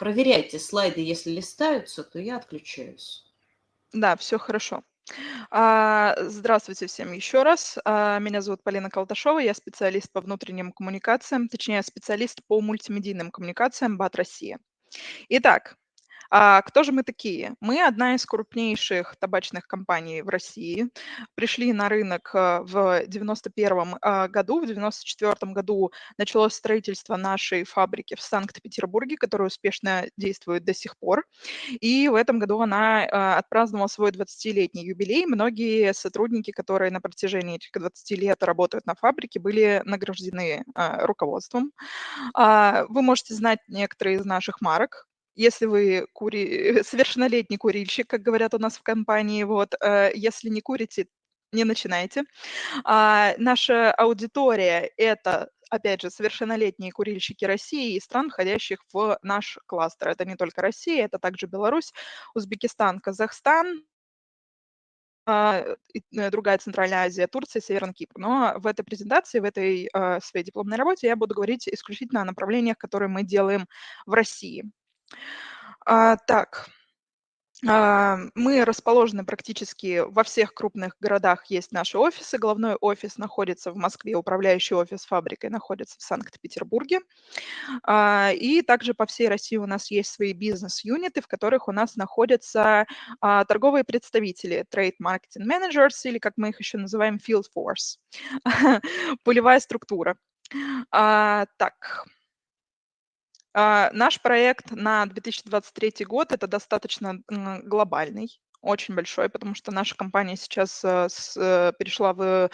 Проверяйте слайды, если листаются, то я отключаюсь. Да, все хорошо. А, здравствуйте всем еще раз. А, меня зовут Полина Колташова, я специалист по внутренним коммуникациям, точнее, специалист по мультимедийным коммуникациям БАТ Россия. Итак, а кто же мы такие? Мы одна из крупнейших табачных компаний в России. Пришли на рынок э, в 91 а, году, в 94 году началось строительство нашей фабрики в Санкт-Петербурге, которая успешно действует до сих пор. И в этом году она а, отпраздновала свой 20-летний юбилей. Многие сотрудники, которые на протяжении этих 20 лет работают на фабрике, были награждены а, руководством. Вы можете знать некоторые из наших марок, если вы кури... совершеннолетний курильщик, как говорят у нас в компании, вот, э, если не курите, не начинайте. А, наша аудитория – это опять же, совершеннолетние курильщики России и стран, входящих в наш кластер. Это не только Россия, это также Беларусь, Узбекистан, Казахстан, а, э, другая Центральная Азия, Турция, Северный Кипр. Но в этой презентации, в этой своей дипломной работе я буду говорить исключительно о направлениях, которые мы делаем в России. А, так, а, мы расположены практически во всех крупных городах, есть наши офисы. Головной офис находится в Москве, управляющий офис фабрикой находится в Санкт-Петербурге. А, и также по всей России у нас есть свои бизнес-юниты, в которых у нас находятся а, торговые представители, trade marketing managers, или как мы их еще называем, field force, полевая структура. Так, наш проект на 2023 год- это достаточно глобальный, очень большой, потому что наша компания сейчас э, э, перешла в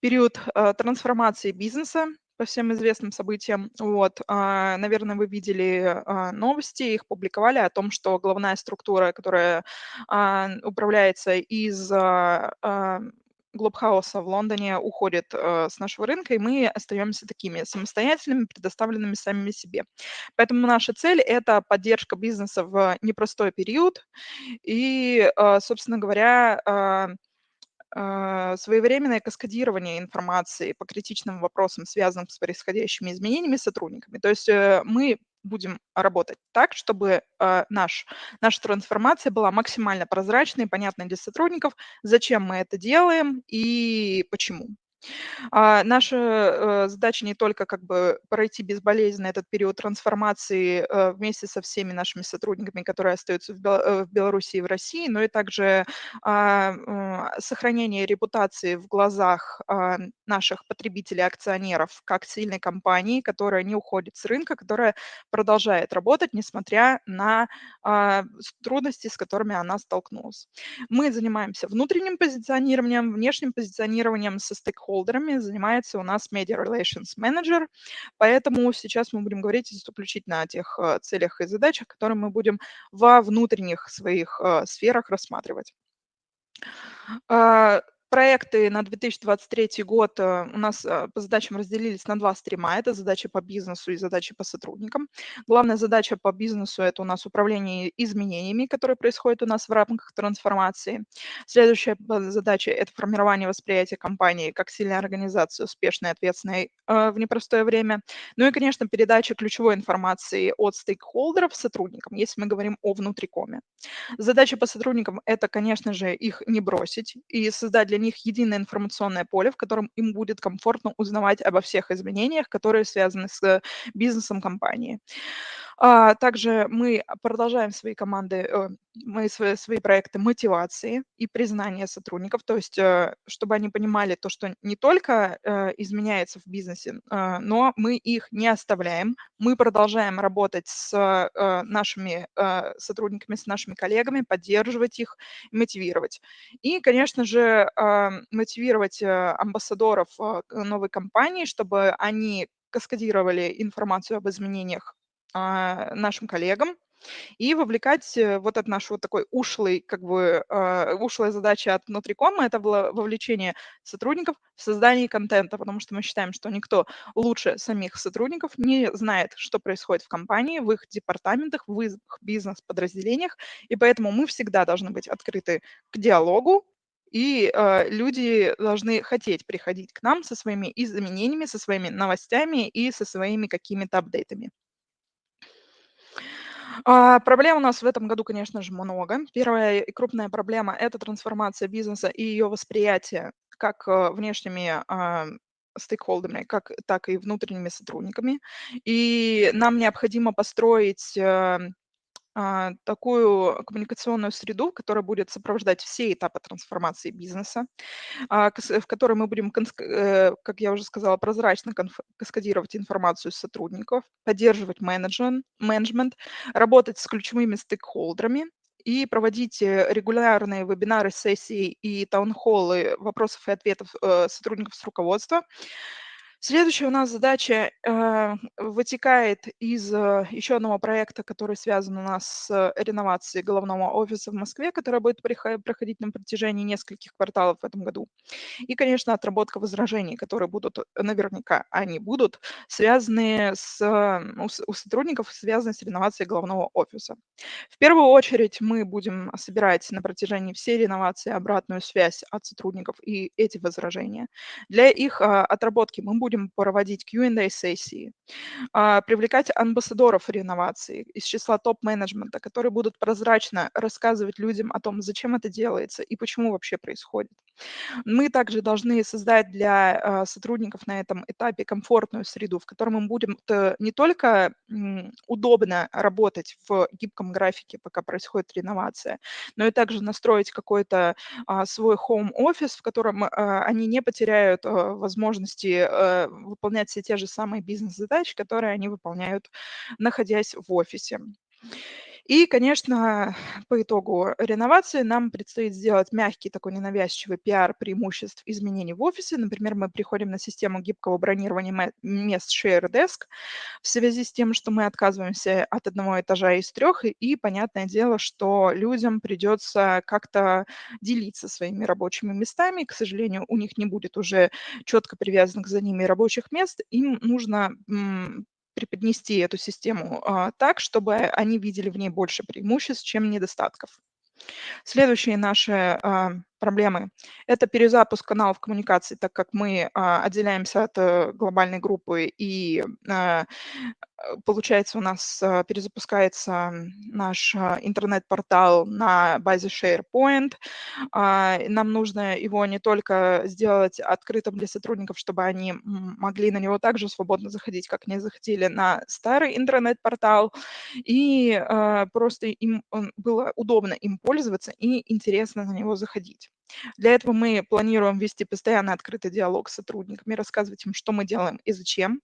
период э, трансформации бизнеса по всем известным событиям. Вот, а, наверное, вы видели а, новости, их публиковали о том, что главная структура, которая управляется из Глобхауса в Лондоне уходит э, с нашего рынка, и мы остаемся такими самостоятельными, предоставленными самими себе. Поэтому наша цель – это поддержка бизнеса в непростой период и, э, собственно говоря, э, своевременное каскадирование информации по критичным вопросам, связанным с происходящими изменениями сотрудниками. То есть э, мы будем работать так, чтобы э, наш, наша трансформация была максимально прозрачной, понятной для сотрудников, зачем мы это делаем и почему. А, наша э, задача не только как бы пройти безболезненно этот период трансформации э, вместе со всеми нашими сотрудниками, которые остаются в, э, Беларуси и в России, но и также а, сохранение репутации в глазах а, наших потребителей, акционеров, как сильной компании, которая не уходит с рынка, которая продолжает работать, несмотря на трудности, с которыми она столкнулась. Мы занимаемся внутренним позиционированием, внешним позиционированием со стейкхолдерами, стейкхолдерами занимается у нас Media Relations Manager, поэтому сейчас мы будем говорить исключительно о тех э, целях и задачах, которые мы будем во внутренних своих э, сферах рассматривать. Проекты на 2023 год э, у нас э, по задачам разделились на два стрима. Это задачи по бизнесу и задачи по сотрудникам. Главная задача по бизнесу – это у нас управление изменениями, которые происходят у нас в рамках трансформации. Следующая задача – это формирование восприятия компании как сильной организации, успешной ответственной э, в непростое время. Ну и, конечно, передача ключевой информации от стейкхолдеров сотрудникам, если мы говорим о внутрикоме. Задача по сотрудникам – это, конечно же, их не бросить и создать для них единое информационное поле, в котором им будет комфортно узнавать обо всех изменениях, которые связаны с бизнесом компании. А, также мы продолжаем свои команды, э, мы свои, свои проекты мотивации и признания сотрудников, то есть э, чтобы они понимали то, что не только э, изменяется в бизнесе, но мы их не оставляем, мы продолжаем работать с нашими сотрудниками, с нашими коллегами, поддерживать их, мотивировать. И, конечно же, мотивировать амбассадоров новой компании, чтобы они каскадировали информацию об изменениях нашим коллегам и вовлекать э, вот этот наш вот такой ушлый, как бы, э, ушлая задача от внутрикома – это было вовлечение сотрудников в создание контента, потому что мы считаем, что никто лучше самих сотрудников не знает, что происходит в компании, в их департаментах, в их бизнес-подразделениях, и поэтому мы всегда должны быть открыты к диалогу, и э, люди должны хотеть приходить к нам со своими изменениями, со своими новостями и со своими какими-то апдейтами. А, проблем у нас в этом году, конечно же, много. Первая и крупная проблема- это трансформация бизнеса и ее восприятие как, э, внешними, а, стейкхолдерами, как так и внутренними сотрудниками. И нам необходимо построить, э, а, такую коммуникационную среду, которая будет сопровождать все этапы трансформации бизнеса, а, в которой мы будем, э, как я уже сказала, прозрачно каскадировать информацию с сотрудников, поддерживать менеджмен менеджмент, работать с ключевыми стейкхолдерами и проводить, э, регулярные вебинары, сессии и таунхоллы вопросов и ответов, э, сотрудников с руководства. Следующая у нас задача, э, вытекает из, э, еще одного проекта, который связан у нас с реновацией головного офиса в Москве, которая будет проходить на протяжении нескольких кварталов в этом году. И, конечно, отработка возражений, которые будут, наверняка они будут, связанные с у с у сотрудников, связанные с реновацией головного офиса. В первую очередь мы будем собирать на протяжении всей реновации обратную связь от сотрудников и эти возражения. Для их, а, отработки мы будем будем проводить Q&A-сессии, а, привлекать амбассадоров реновации из числа топ-менеджмента, которые будут прозрачно рассказывать людям о том, зачем это делается и почему вообще происходит. Мы также должны создать для а, сотрудников на этом этапе комфортную среду, в которой мы будем не только удобно работать в гибком графике, пока происходит реновация, но и также настроить какой-то а, свой home-офис, в котором они не потеряют возможности выполнять все те же самые бизнес-задачи, которые они выполняют, находясь в офисе. И, конечно, по итогу реновации нам предстоит сделать мягкий такой ненавязчивый пиар преимуществ изменений в офисе. Например, мы приходим на систему гибкого бронирования мест Share Desk в связи с тем, что мы отказываемся от одного этажа из трех, и понятное дело, что людям придется как-то делиться своими рабочими местами. К сожалению, у них не будет уже четко привязанных за ними рабочих мест. Им нужно преподнести эту систему а, так, чтобы они видели в ней больше преимуществ, чем недостатков. Следующие наши а, проблемы– это перезапуск каналов коммуникации, так как мы а, отделяемся от а, глобальной группы и а, получается, у нас а, перезапускается наш интернет-портал на базе SharePoint. А, нам нужно его не только сделать открытым для сотрудников, чтобы они могли на него также свободно заходить, как они заходили на старый интернет-портал, и просто им было удобно им пользоваться и интересно на него заходить. Для этого мы планируем вести постоянно открытый диалог с сотрудниками, рассказывать им, что мы делаем и зачем.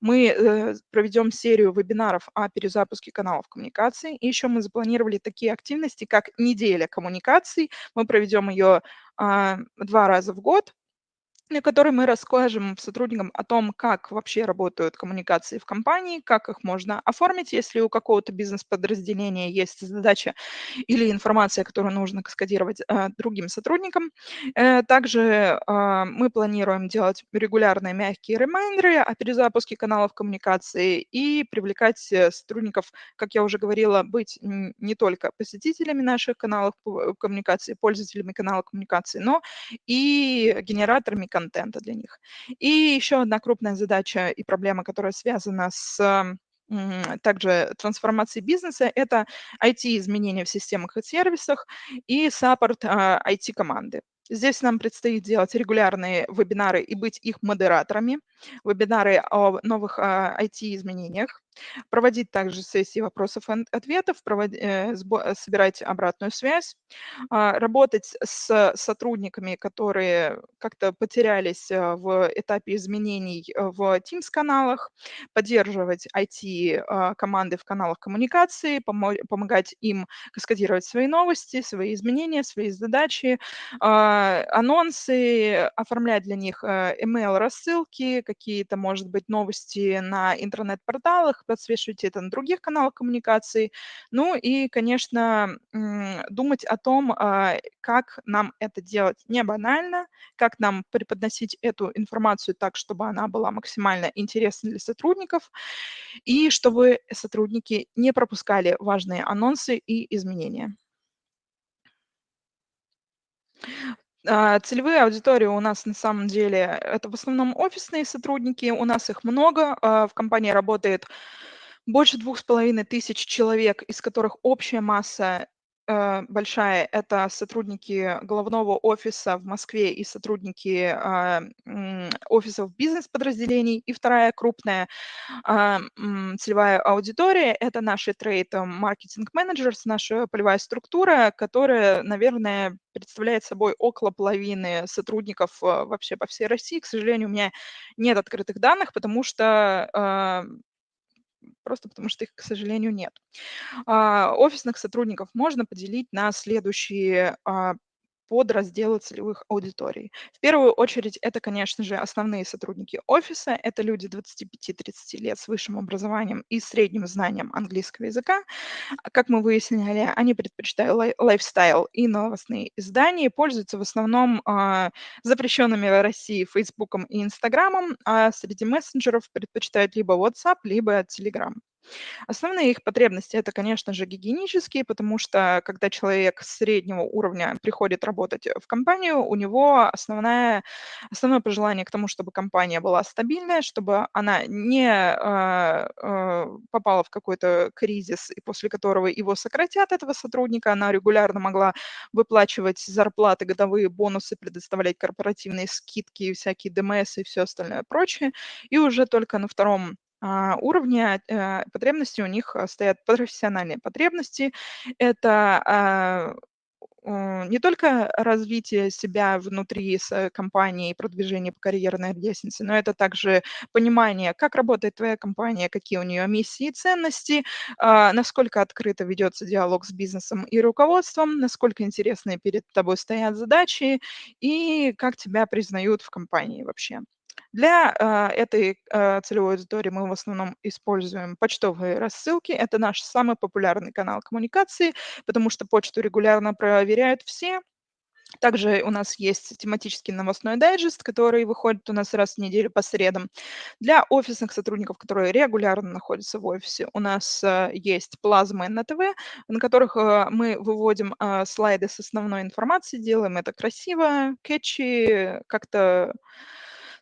Мы э, проведем серию вебинаров о перезапуске каналов коммуникации. И еще мы запланировали такие активности, как неделя коммуникаций. Мы проведем ее а, два раза в год на которой мы расскажем сотрудникам о том, как вообще работают коммуникации в компании, как их можно оформить, если у какого-то бизнес-подразделения есть задача или информация, которую нужно каскадировать э, другим сотрудникам. Э, также э, мы планируем делать регулярные мягкие ремайндеры о перезапуске каналов коммуникации и привлекать э, сотрудников, как я уже говорила, быть не только посетителями наших каналов коммуникации, пользователями канала коммуникации, но и генераторами контента контента для них. И еще одна крупная задача и проблема, которая связана с также трансформацией бизнеса, это IT-изменения в системах и сервисах и саппорт IT-команды. Здесь нам предстоит делать регулярные вебинары и быть их модераторами, вебинары о новых IT-изменениях, проводить также сессии вопросов и ответов, э, собирать обратную связь, а, работать с сотрудниками, которые как-то потерялись э, в этапе изменений э, в Teams-каналах, поддерживать IT-команды в каналах коммуникации, помогать им каскадировать свои новости, свои изменения, свои задачи, а, анонсы, оформлять для них email-рассылки, какие-то, может быть, новости на интернет-порталах, подсвечивать это на других каналах коммуникации. Ну и, конечно, думать о том, а, как нам это делать не банально, как нам преподносить эту информацию так, чтобы она была максимально интересна для сотрудников, и чтобы сотрудники не пропускали важные анонсы и изменения. А, целевые аудитории у нас на самом деле это в основном офисные сотрудники, у нас их много, а, в компании работает больше двух с половиной тысяч человек, из которых общая масса большая. Это сотрудники головного офиса в Москве и сотрудники а, офисов бизнес-подразделений. И вторая крупная а, целевая аудитория – это наши трейд-маркетинг-менеджеры, наша полевая структура, которая, наверное, представляет собой около половины сотрудников а, вообще по всей России. К сожалению, у меня нет открытых данных, потому что просто потому что их, к сожалению, нет. А, офисных сотрудников можно поделить на следующие а, подразделы целевых аудиторий. В первую очередь это, конечно же, основные сотрудники офиса. Это люди 25-30 лет с высшим образованием и средним знанием английского языка. Как мы выяснили, они предпочитают лайфстайл и новостные издания, пользуются в основном э, запрещенными в России Фейсбуком и Инстаграмом, а среди мессенджеров предпочитают либо WhatsApp, либо Telegram. Основные их потребности– это, конечно же, гигиенические, потому что когда человек среднего уровня приходит работать в компанию, у него основное, основное пожелание к тому, чтобы компания была стабильная, чтобы она не э, э, попала в какой-то кризис, и после которого его сократят, этого сотрудника, она регулярно могла выплачивать зарплаты, годовые бонусы, предоставлять корпоративные скидки, всякие ДМС и все остальное прочее. И уже только на втором уровня э, потребности у них э, стоят профессиональные потребности. Это а, не только развитие себя внутри с компании, продвижение по карьерной лестнице, но это также понимание, как работает твоя компания, какие у нее миссии и ценности, а, насколько открыто ведется диалог с бизнесом и руководством, насколько интересные перед тобой стоят задачи и как тебя признают в компании вообще. Для а, этой а, целевой аудитории мы в основном используем почтовые рассылки. Это наш самый популярный канал коммуникации, потому что почту регулярно проверяют все. Также у нас есть тематический новостной дайджест, который выходит у нас раз в неделю по средам. Для офисных сотрудников, которые регулярно находятся в офисе, у нас а, есть плазмы на ТВ, на которых мы выводим слайды с основной информацией, делаем это красиво, кетчи, как-то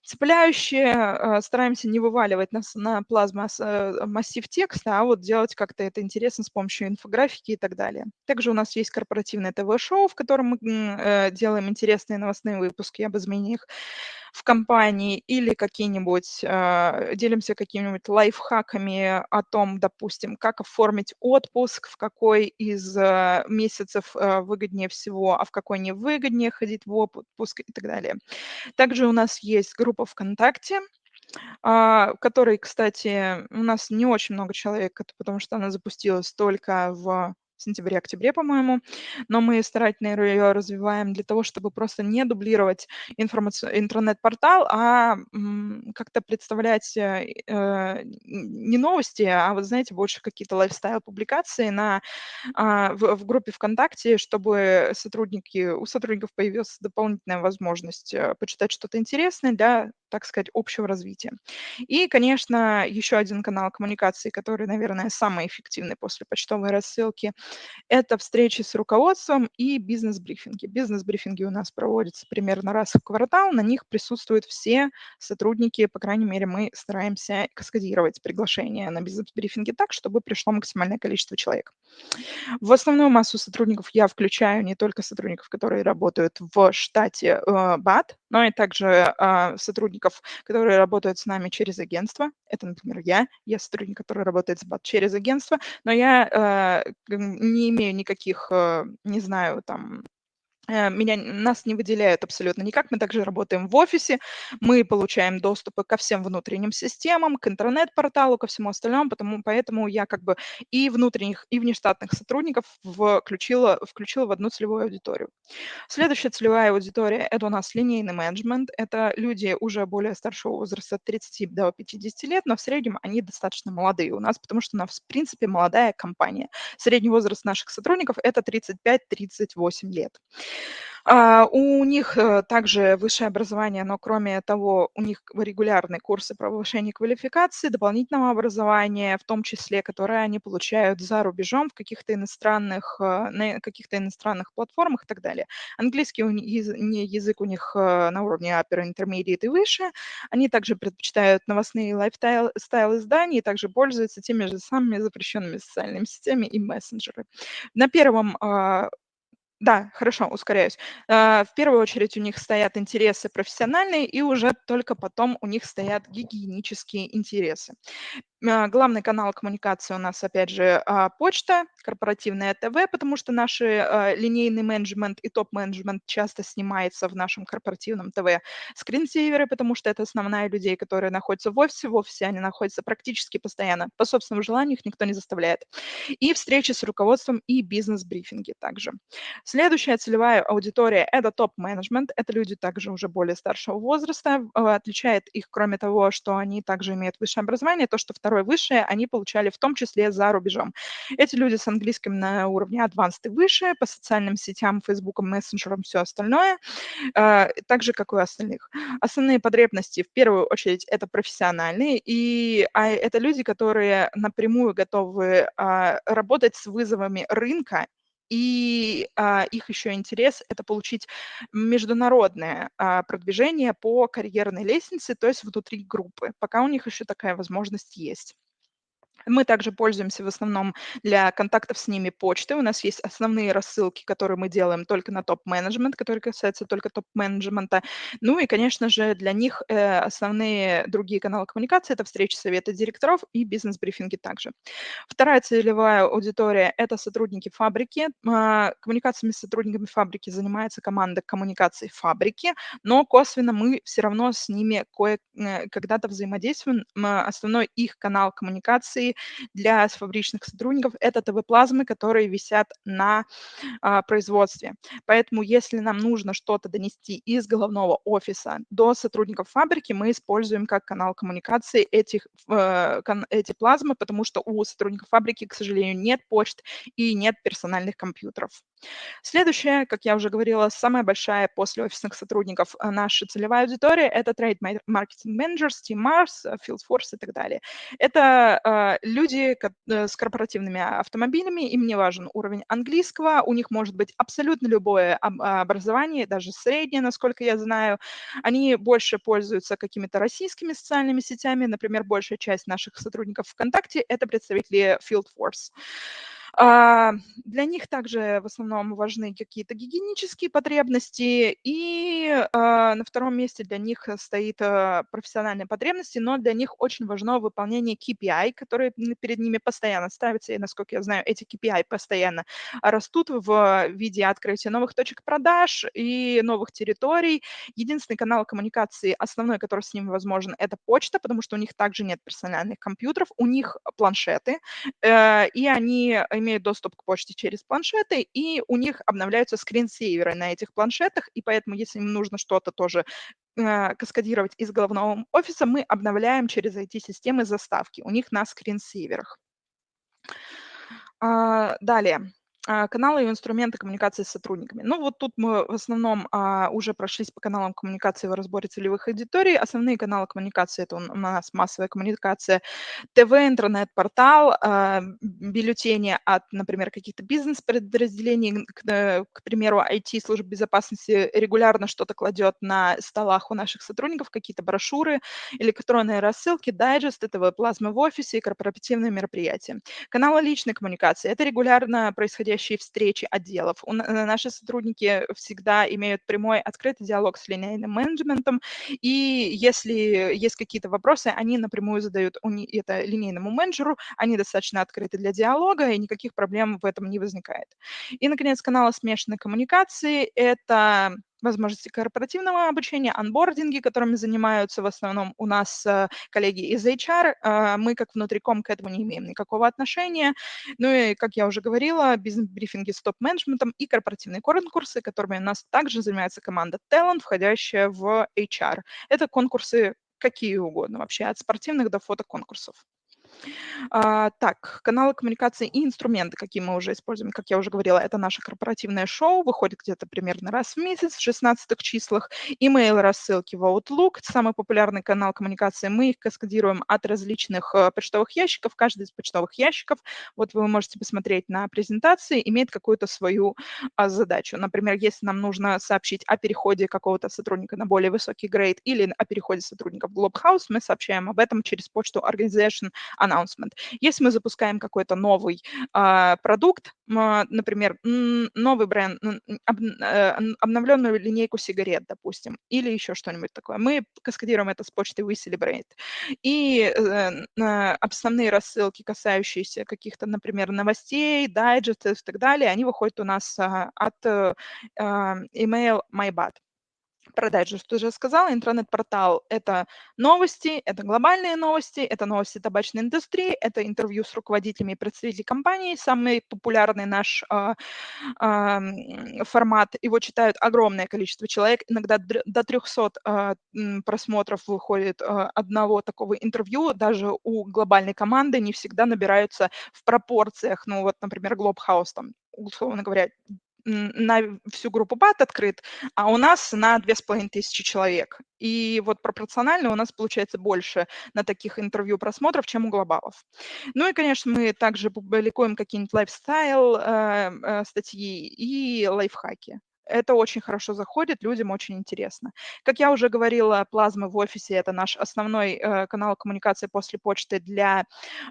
цепляющие, э, стараемся не вываливать нас на плазма э, массив текста, а вот делать как-то это интересно с помощью инфографики и так далее. Также у нас есть корпоративное ТВ-шоу, в котором мы э, делаем интересные новостные выпуски об изменениях в компании или какие-нибудь, э, делимся какими-нибудь лайфхаками о том, допустим, как оформить отпуск, в какой из э, месяцев э, выгоднее всего, а в какой не выгоднее ходить в отпуск и так далее. Также у нас есть группа ВКонтакте, а, которой, кстати, у нас не очень много человек, потому что она запустилась только в сентябре-октябре, по-моему, но мы старательно ее развиваем для того, чтобы просто не дублировать интернет-портал, а как-то представлять э, э, не новости, а вот, знаете, больше какие-то лайфстайл-публикации на, а, в, в группе ВКонтакте, чтобы сотрудники, у сотрудников появилась дополнительная возможность э, почитать что-то интересное для так сказать, общего развития. И, конечно, еще один канал коммуникации, который, наверное, самый эффективный после почтовой рассылки, это встречи с руководством и бизнес-брифинги. Бизнес-брифинги у нас проводятся примерно раз в квартал, на них присутствуют все сотрудники, по крайней мере, мы стараемся каскадировать приглашения на бизнес-брифинги так, чтобы пришло максимальное количество человек. В основную массу сотрудников я включаю не только сотрудников, которые работают в штате э, БАТ, но и также э, сотрудников, которые работают с нами через агентство. Это, например, я. Я сотрудник, который работает с БАТ через агентство, но я э, не имею никаких, э, не знаю, там, меня, нас не выделяют абсолютно никак. Мы также работаем в офисе, мы получаем доступы ко всем внутренним системам, к интернет-порталу, ко всему остальному, потому, поэтому я как бы и внутренних, и внештатных сотрудников включила, включила в одну целевую аудиторию. Следующая целевая аудитория – это у нас линейный менеджмент. Это люди уже более старшего возраста, от 30 до 50 лет, но в среднем они достаточно молодые у нас, потому что у нас, в принципе, молодая компания. Средний возраст наших сотрудников – это 35-38 лет. А, у них э, также высшее образование, но кроме того, у них регулярные курсы повышения квалификации, дополнительного образования, в том числе, которые они получают за рубежом в каких-то иностранных, э, на каких-то иностранных платформах и так далее. Английский язык у них э, на уровне upper intermediate и выше. Они также предпочитают новостные лайфстайл изданий и также пользуются теми же самыми запрещенными социальными сетями и мессенджеры. На первом а, да, хорошо, ускоряюсь. А, в первую очередь у них стоят интересы профессиональные, и уже только потом у них стоят гигиенические интересы. А, главный канал коммуникации у нас, опять же, а, почта, корпоративное ТВ, потому что наш линейный менеджмент и топ-менеджмент часто снимается в нашем корпоративном ТВ. Скринсейверы, потому что это основная людей, которые находятся в офисе. В офисе они находятся практически постоянно. По собственному желанию их никто не заставляет. И встречи с руководством и бизнес-брифинги также. Следующая целевая аудитория – это топ-менеджмент. Это люди также уже более старшего возраста. А, отличает их, кроме того, что они также имеют высшее образование, то, что второе высшее они получали в том числе за рубежом. Эти люди с английским на уровне advanced и выше, по социальным сетям, Facebook, мессенджерам, все остальное, а, так же, как и у остальных. Основные потребности, в первую очередь, это профессиональные, и а, это люди, которые напрямую готовы работать с вызовами рынка и а, их еще интерес– это получить международное а, продвижение по карьерной лестнице, то есть внутри группы, пока у них еще такая возможность есть. Мы также пользуемся в основном для контактов с ними почтой. У нас есть основные рассылки, которые мы делаем только на топ-менеджмент, которые касаются только топ-менеджмента. Ну и, конечно же, для них э, основные другие каналы коммуникации– это встречи совета директоров и бизнес-брифинги также. Вторая целевая аудитория– это сотрудники фабрики. Э, коммуникациями с сотрудниками фабрики занимается команда коммуникаций фабрики, но косвенно мы все равно с ними кое э, взаимодействуем. Основной их канал коммуникации для фабричных сотрудников – это ТВ-плазмы, которые висят на а, производстве. Поэтому если нам нужно что-то донести из головного офиса до сотрудников фабрики, мы используем как канал коммуникации этих, э, эти плазмы, потому что у сотрудников фабрики, к сожалению, нет почт и нет персональных компьютеров. Следующая, как я уже говорила, самая большая после офисных сотрудников э, наша целевая аудитория – это trade marketing managers, Team Mars, э, Field Force и так далее. Это э, люди э, с корпоративными автомобилями, им не важен уровень английского, у них может быть абсолютно любое образование, даже среднее, насколько я знаю. Они больше пользуются какими-то российскими социальными сетями, например, большая часть наших сотрудников ВКонтакте – это представители Field Force. А, для них также в основном важны какие-то гигиенические потребности, и а, на втором месте для них стоит а, профессиональные потребности, но для них очень важно выполнение KPI, которые перед ними постоянно ставятся, и, насколько я знаю, эти KPI постоянно растут в виде открытия новых точек продаж и новых территорий. Единственный канал коммуникации, основной, который с ними возможен, это почта, потому что у них также нет персональных компьютеров, у них планшеты, э, и они имеют доступ к почте через планшеты, и у них обновляются скринсейверы на этих планшетах, и поэтому, если им нужно что-то тоже э, каскадировать из головного офиса, мы обновляем через IT-системы заставки у них на скринсейверах. А, далее. А, каналы и инструменты коммуникации с сотрудниками. Ну, вот тут мы в основном а, уже прошлись по каналам коммуникации в разборе целевых аудиторий. Основные каналы коммуникации – это у нас массовая коммуникация, ТВ, интернет-портал, а, бюллетени от, например, каких-то бизнес-подразделений, к, э, к примеру, IT, служб безопасности регулярно что-то кладет на столах у наших сотрудников, какие-то брошюры, электронные рассылки, дайджесты, ТВ-плазмы в офисе и корпоративные мероприятия. Каналы личной коммуникации – это регулярно происходящие происходящие встречи отделов. У, наши сотрудники всегда имеют прямой открытый диалог с линейным менеджментом, и если есть какие-то вопросы, они напрямую задают это линейному менеджеру, они достаточно открыты для диалога, и никаких проблем в этом не возникает. И, наконец, каналы смешанной коммуникации – это возможности корпоративного обучения, анбординги, которыми занимаются в основном у нас э, коллеги из HR. Э, мы как внутриком к этому не имеем никакого отношения. Ну и, как я уже говорила, бизнес-брифинги с топ-менеджментом и корпоративные конкурсы, которыми у нас также занимается команда Talent, входящая в HR. Это конкурсы какие угодно вообще, от спортивных до фотоконкурсов. А, так, каналы коммуникации и инструменты, какие мы уже используем. Как я уже говорила, это наше корпоративное шоу, выходит где-то примерно раз в месяц, в 16 числах. Email рассылки в Outlook, самый популярный канал коммуникации. Мы их каскадируем от различных э, почтовых ящиков. Каждый из почтовых ящиков, вот вы можете посмотреть на презентации, имеет какую-то свою а, задачу. Например, если нам нужно сообщить о переходе какого-то сотрудника на более высокий грейд или о переходе сотрудника в Globhouse, мы сообщаем об этом через почту Organization Announcement. Если мы запускаем какой-то новый а, продукт, например, новый бренд, об, а, обновленную линейку сигарет, допустим, или еще что-нибудь такое, мы каскадируем это с почты WeCelebrate. И э, основные рассылки, касающиеся каких-то, например, новостей, дайджестов и так далее, они выходят у нас а, от а, email MyBat про дайджест что уже сказала, интернет-портал – это новости, это глобальные новости, это новости табачной индустрии, это интервью с руководителями и представителями компании. Самый популярный наш э, э, формат, его читают огромное количество человек, иногда до 300 э, а, просмотров выходит э, одного такого интервью, даже у глобальной команды не всегда набираются в пропорциях, ну вот, например, Globhouse, там, условно говоря, на всю группу БАТ открыт, а у нас на 2500 человек. И вот пропорционально у нас получается больше на таких интервью просмотров, чем у глобалов. Ну и, конечно, мы также публикуем какие-нибудь лайфстайл э, э, статьи и лайфхаки это очень хорошо заходит, людям очень интересно. Как я уже говорила, плазмы в офисе – это наш основной э, канал коммуникации после почты для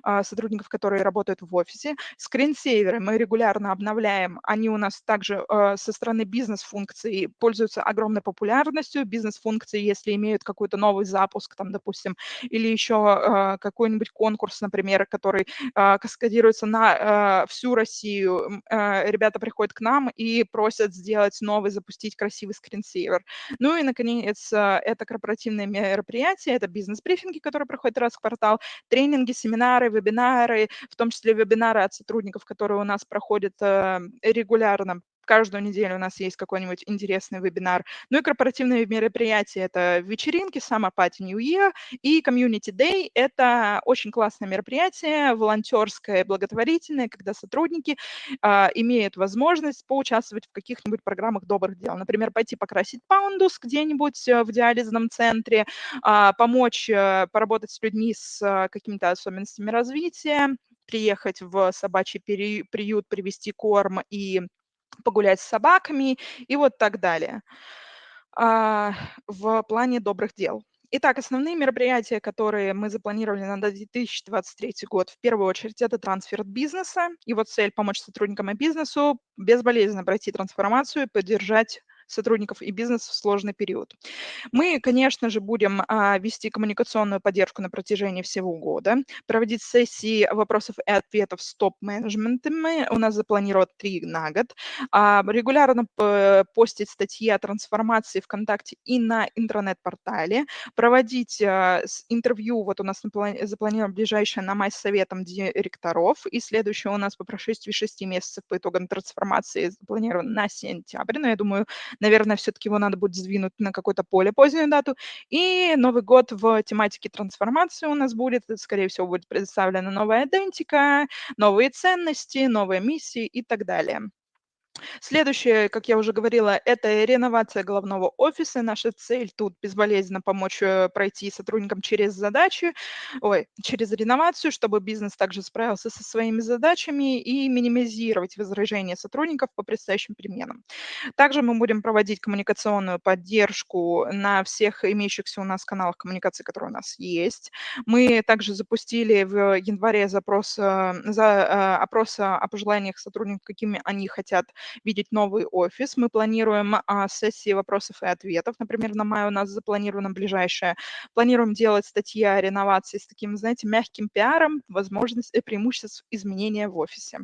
э, сотрудников, которые работают в офисе. Скринсейверы мы регулярно обновляем. Они у нас также э, со стороны бизнес-функций пользуются огромной популярностью. Бизнес-функции, если имеют какой-то новый запуск, там, допустим, или еще э, какой-нибудь конкурс, например, который э, каскадируется на э, всю Россию, э, ребята приходят к нам и просят сделать новый запустить красивый скринсейвер. Ну и, наконец, э, это корпоративные мероприятия, это бизнес-брифинги, которые проходят раз в квартал, тренинги, семинары, вебинары, в том числе вебинары от сотрудников, которые у нас проходят э, регулярно каждую неделю у нас есть какой-нибудь интересный вебинар. Ну и корпоративные мероприятия – это вечеринки, Summer Party New Year и Community Day – это очень классное мероприятие, волонтерское, благотворительное, когда сотрудники а, имеют возможность поучаствовать в каких-нибудь программах добрых дел. Например, пойти покрасить паундус где-нибудь э, в диализном центре, а, помочь а, поработать с людьми с а, какими-то особенностями развития, приехать в собачий приют, привести корм и погулять с собаками и вот так далее а, в плане добрых дел. Итак, основные мероприятия, которые мы запланировали на 2023 год, в первую очередь, это трансфер бизнеса. Его цель – помочь сотрудникам и бизнесу безболезненно пройти трансформацию и поддержать сотрудников и бизнес в сложный период. Мы, конечно же, будем а, вести коммуникационную поддержку на протяжении всего года, проводить сессии вопросов и ответов с топ-менеджментами. У нас запланировано три на год. А, регулярно постить статьи о трансформации ВКонтакте и на интернет-портале, проводить а, интервью, вот у нас запланировано ближайшее на май с советом директоров, и следующее у нас по прошествии шести месяцев по итогам трансформации запланировано на сентябрь, но я думаю, наверное, все-таки его надо будет сдвинуть на какую-то более позднюю дату. И Новый год в тематике трансформации у нас будет, скорее всего, будет представлена новая идентика, новые ценности, новые миссии и так далее. Следующее, как я уже говорила, это реновация головного офиса. Наша цель тут безболезненно помочь э, пройти сотрудникам через задачи, ой, через реновацию, чтобы бизнес также справился со своими задачами и минимизировать возражения сотрудников по предстоящим переменам. Также мы будем проводить коммуникационную поддержку на всех имеющихся у нас каналах коммуникации, которые у нас есть. Мы также запустили в январе запрос, э, за, э, опрос о пожеланиях сотрудников, какими они хотят видеть новый офис. Мы планируем а, сессии вопросов и ответов. Например, на май у нас запланировано ближайшее. Планируем делать статьи о реновации с таким, знаете, мягким пиаром, возможность и преимуществ изменения в офисе.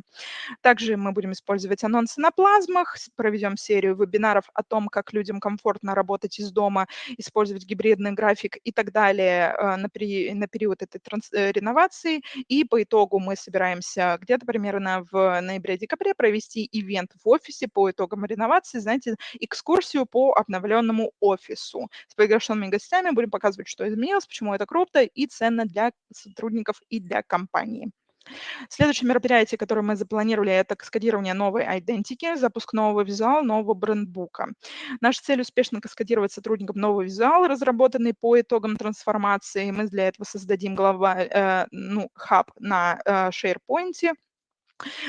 Также мы будем использовать анонсы на плазмах, проведем серию вебинаров о том, как людям комфортно работать из дома, использовать гибридный график и так далее а, на, пери на период этой транс э, реновации. И по итогу мы собираемся где-то примерно в ноябре-декабре провести ивент в офисе по итогам реновации, знаете, экскурсию по обновленному офису. С приглашенными гостями будем показывать, что изменилось, почему это круто и ценно для сотрудников и для компании. Следующее мероприятие, которое мы запланировали, это каскадирование новой идентики, запуск нового визуала, нового брендбука. Наша цель успешно каскадировать сотрудникам новый визуал, разработанный по итогам трансформации. Мы для этого создадим глава, э, ну, хаб на э, SharePoint,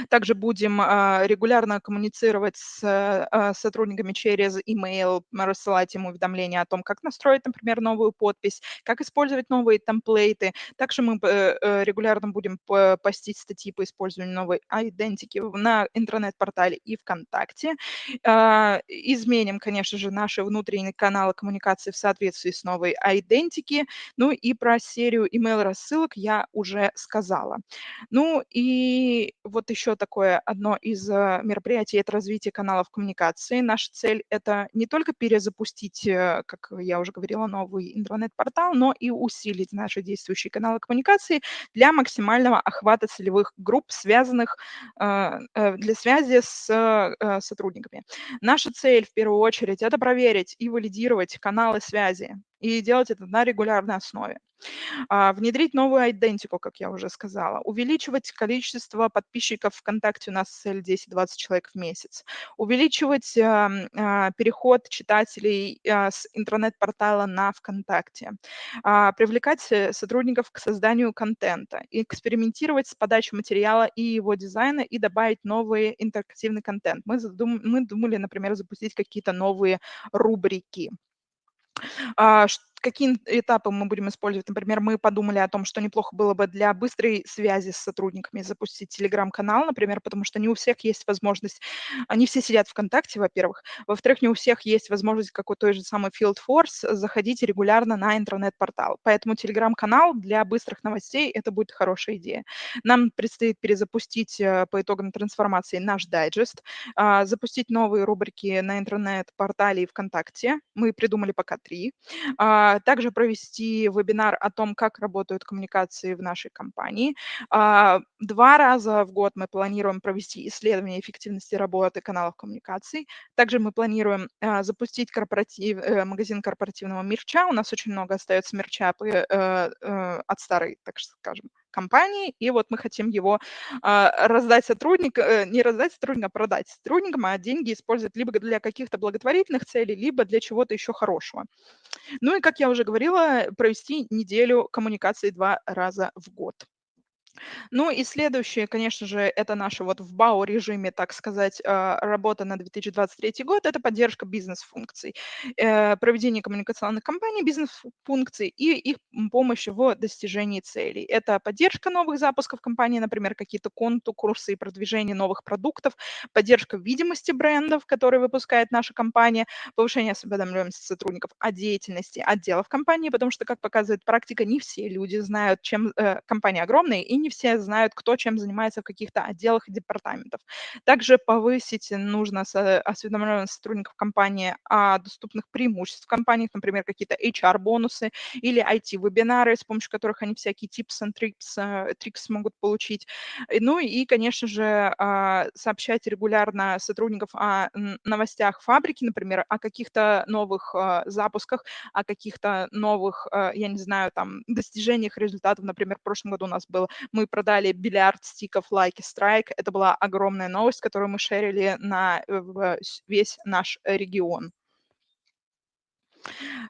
также будем а, регулярно коммуницировать с а, сотрудниками через email, рассылать им уведомления о том, как настроить, например, новую подпись, как использовать новые темплейты. Также мы э, э, регулярно будем постить статьи по использованию новой идентики на интернет-портале и ВКонтакте. А, изменим, конечно же, наши внутренние каналы коммуникации в соответствии с новой идентики. Ну и про серию email рассылок я уже сказала. Ну и вот еще такое одно из э, мероприятий – это развитие каналов коммуникации. Наша цель – это не только перезапустить, э, как я уже говорила, новый интернет-портал, но и усилить наши действующие каналы коммуникации для максимального охвата целевых групп, связанных э, для связи с сотрудниками. Наша цель в первую очередь – это проверить и валидировать каналы связи и делать это на регулярной основе. А, внедрить новую идентику, как я уже сказала, увеличивать количество подписчиков ВКонтакте, у нас цель 10-20 человек в месяц, увеличивать а, а, переход читателей с интернет-портала на ВКонтакте, привлекать э, сотрудников к созданию контента, экспериментировать с подачей материала и его дизайна и добавить новый интерактивный контент. Мы, задум, мы думали, например, запустить какие-то новые рубрики. А, что Какие этапы мы будем использовать? Например, мы подумали о том, что неплохо было бы для быстрой связи с сотрудниками запустить телеграм-канал, например, потому что не у всех есть возможность, они все сидят ВКонтакте, во-первых, во-вторых, не у всех есть возможность, как у той же самой Field Force, заходить регулярно на интернет-портал. Поэтому телеграм-канал для быстрых новостей – это будет хорошая идея. Нам предстоит перезапустить э, по итогам трансформации наш дайджест, а, запустить новые рубрики на интернет-портале и ВКонтакте. Мы придумали пока три а, также провести вебинар о том, как работают коммуникации в нашей компании. А, два раза в год мы планируем провести исследование эффективности работы каналов коммуникаций. Также мы планируем а, запустить корпоратив, э, магазин корпоративного мерча. У нас очень много остается мерча э, э, от старой, так скажем, компании, и вот мы хотим его а, раздать сотрудникам, не раздать сотрудникам, а продать сотрудникам, а деньги использовать либо для каких-то благотворительных целей, либо для чего-то еще хорошего. Ну и, как я уже говорила, провести неделю коммуникации два раза в год. Ну и следующее, конечно же, это наша вот в БАУ-режиме, так сказать, а, работа на 2023 год, это поддержка бизнес-функций, э, проведение коммуникационных кампаний бизнес-функций и их помощь в достижении целей. Это поддержка новых запусков компании, например, какие-то конту, курсы и продвижение новых продуктов, поддержка видимости брендов, которые выпускает наша компания, повышение осведомленности сотрудников о деятельности отделов компании, потому что, как показывает практика, не все люди знают, чем э, компания огромная и не все знают, кто чем занимается в каких-то отделах и департаментах. Также повысить нужно осведомленность сотрудников компании о доступных преимуществах в компаниях, например, какие-то HR-бонусы или IT-вебинары, с помощью которых они всякие tips and tricks, э, tricks могут получить. Ну и, конечно же, а, сообщать регулярно сотрудников о новостях фабрики, например, о каких-то новых а, запусках, о каких-то новых, а, я не знаю, там, достижениях результатов. Например, в прошлом году у нас был мы продали бильярд стиков Like Strike. Это была огромная новость, которую мы шерили на э, весь наш регион.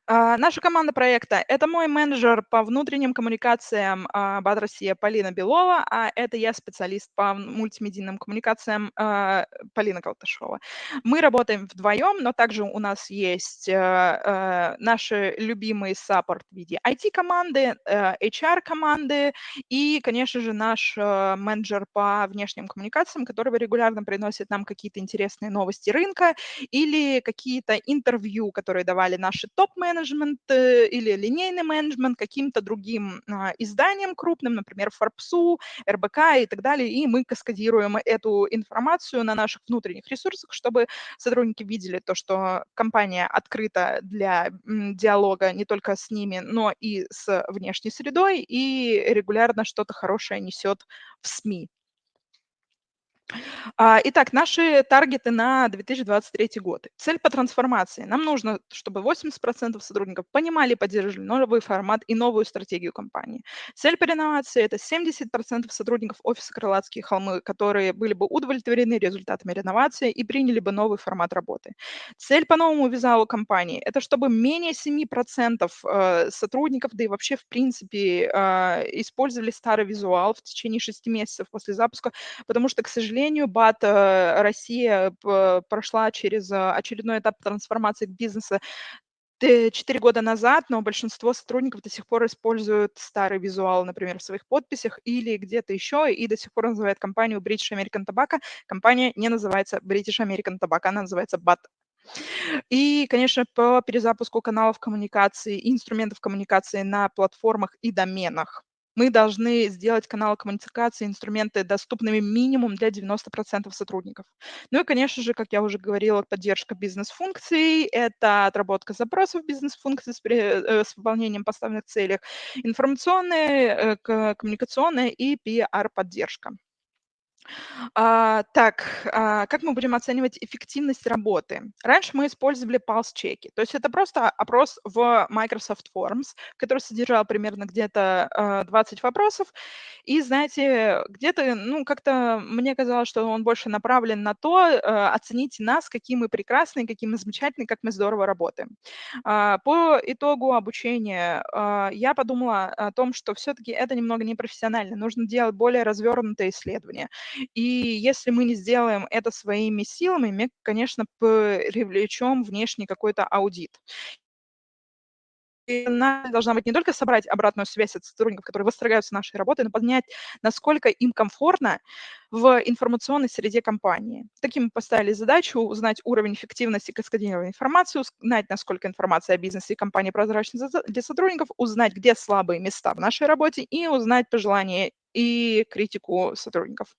А, наша команда проекта – это мой менеджер по внутренним коммуникациям а, БАД Россия Полина Белова, а это я специалист по мультимедийным коммуникациям а, Полина Калташова. Мы работаем вдвоем, но также у нас есть наши любимые саппорт в виде IT-команды, HR-команды и, конечно же, наш менеджер по внешним коммуникациям, который регулярно приносит нам какие-то интересные новости рынка или какие-то интервью, которые давали наши наши топ-менеджмент э, или линейный менеджмент каким-то другим а, изданиям крупным, например, Форбсу, РБК и так далее, и мы каскадируем эту информацию на наших внутренних ресурсах, чтобы сотрудники видели то, что компания открыта для диалога не только с ними, но и с внешней средой, и регулярно что-то хорошее несет в СМИ. А, итак, наши таргеты на 2023 год. Цель по трансформации. Нам нужно, чтобы 80% сотрудников понимали и поддерживали новый формат и новую стратегию компании. Цель по реновации– это 70% сотрудников офиса «Крылатские холмы», которые были бы удовлетворены результатами реновации и приняли бы новый формат работы. Цель по новому визуалу компании– это чтобы менее 7% э, сотрудников, да и вообще в принципе, а, использовали старый визуал в течение 6 месяцев после запуска, потому что, к сожалению, БАТ э, Россия прошла через э, очередной этап трансформации бизнеса 4 года назад, но большинство сотрудников до сих пор используют старый визуал, например, в своих подписях или где-то еще, и до сих пор называют компанию British American Tobacco. Компания не называется British American Tobacco, она называется BAT. И, конечно, по перезапуску каналов коммуникации инструментов коммуникации на платформах и доменах мы должны сделать каналы коммуникации, инструменты доступными минимум для 90% сотрудников. Ну и, конечно же, как я уже говорила, поддержка бизнес-функций, это отработка запросов бизнес-функций с, э, с выполнением поставленных целей, информационная, э, коммуникационная и PR-поддержка. А, так, а, как мы будем оценивать эффективность работы? Раньше мы использовали pulse-чеки, то есть это просто опрос в Microsoft Forms, который содержал примерно где-то а, 20 вопросов, и, знаете, где-то, ну, как-то мне казалось, что он больше направлен на то, а, оцените нас, какие мы прекрасные, какие мы замечательные, как мы здорово работаем. А, по итогу обучения а, я подумала о том, что все-таки это немного непрофессионально, нужно делать более развернутые исследования. И если мы не сделаем это своими силами, мы, конечно, привлечем внешний какой-то аудит. И она должна быть не только собрать обратную связь от сотрудников, которые восторгаются нашей работой, но понять, насколько им комфортно в информационной среде компании. Таким мы поставили задачу узнать уровень эффективности каскадирования информации, узнать, насколько информация о бизнесе и компании прозрачна для сотрудников, узнать, где слабые места в нашей работе и узнать пожелания и критику сотрудников.